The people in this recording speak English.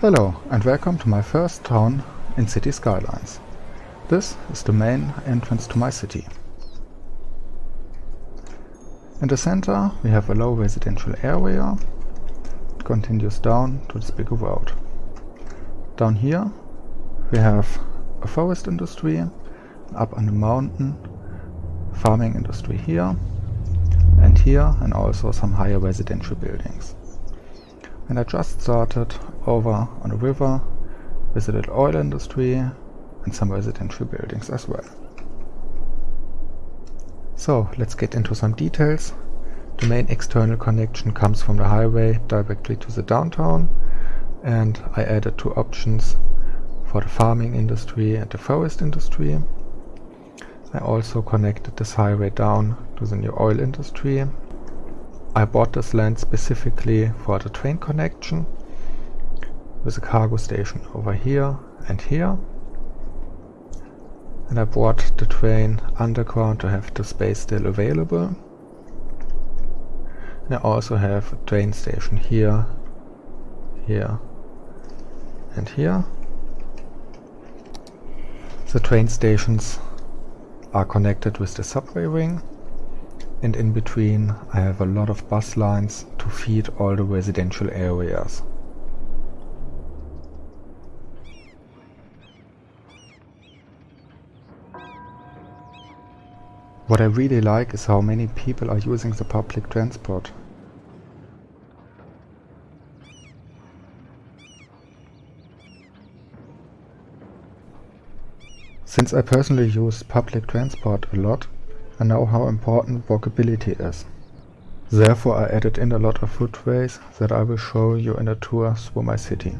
Hello and welcome to my first town in City Skylines. This is the main entrance to my city. In the center we have a low residential area. It continues down to this bigger road. Down here we have a forest industry, up on the mountain farming industry here and here and also some higher residential buildings. And I just started over on the river, visited oil industry and some residential buildings as well. So let's get into some details. The main external connection comes from the highway directly to the downtown and I added two options for the farming industry and the forest industry. I also connected this highway down to the new oil industry. I bought this land specifically for the train connection with a cargo station over here and here. And I brought the train underground to have the space still available. And I also have a train station here, here and here. The train stations are connected with the subway ring and in between I have a lot of bus lines to feed all the residential areas. What I really like is how many people are using the public transport. Since I personally use public transport a lot, I know how important walkability is. Therefore I added in a lot of footways that I will show you in a tour through my city.